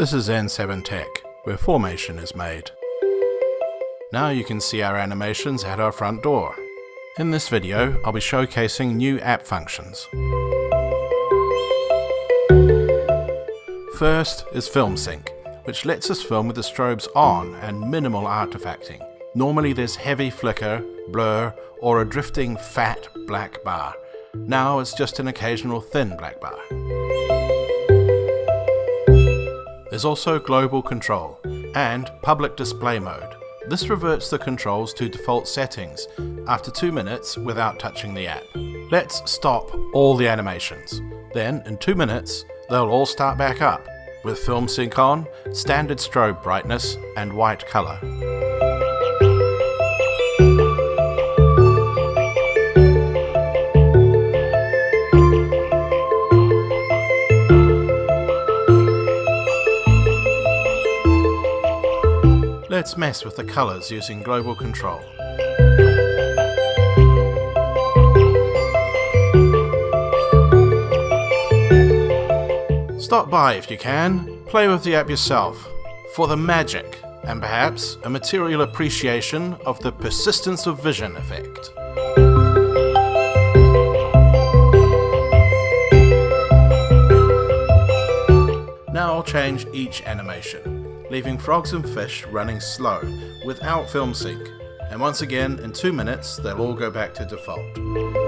This is N7 Tech, where formation is made. Now you can see our animations at our front door. In this video, I'll be showcasing new app functions. First is Film Sync, which lets us film with the strobes on and minimal artifacting. Normally there's heavy flicker, blur, or a drifting fat black bar. Now it's just an occasional thin black bar. There's also global control and public display mode. This reverts the controls to default settings after 2 minutes without touching the app. Let's stop all the animations. Then, in 2 minutes, they'll all start back up, with film sync on, standard strobe brightness, and white colour. Let's mess with the colours using global control. Stop by if you can, play with the app yourself, for the magic, and perhaps a material appreciation of the persistence of vision effect. Now I'll change each animation, leaving frogs and fish running slow, without film sync, and once again in 2 minutes they'll all go back to default.